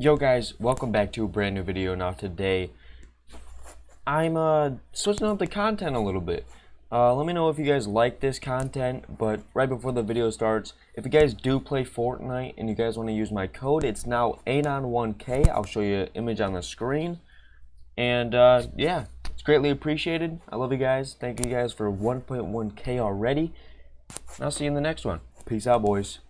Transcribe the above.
Yo guys, welcome back to a brand new video. Now today, I'm uh, switching up the content a little bit. Uh, let me know if you guys like this content, but right before the video starts, if you guys do play Fortnite and you guys want to use my code, it's now Anon1K. I'll show you an image on the screen. And uh, yeah, it's greatly appreciated. I love you guys. Thank you guys for 1.1K already. And I'll see you in the next one. Peace out, boys.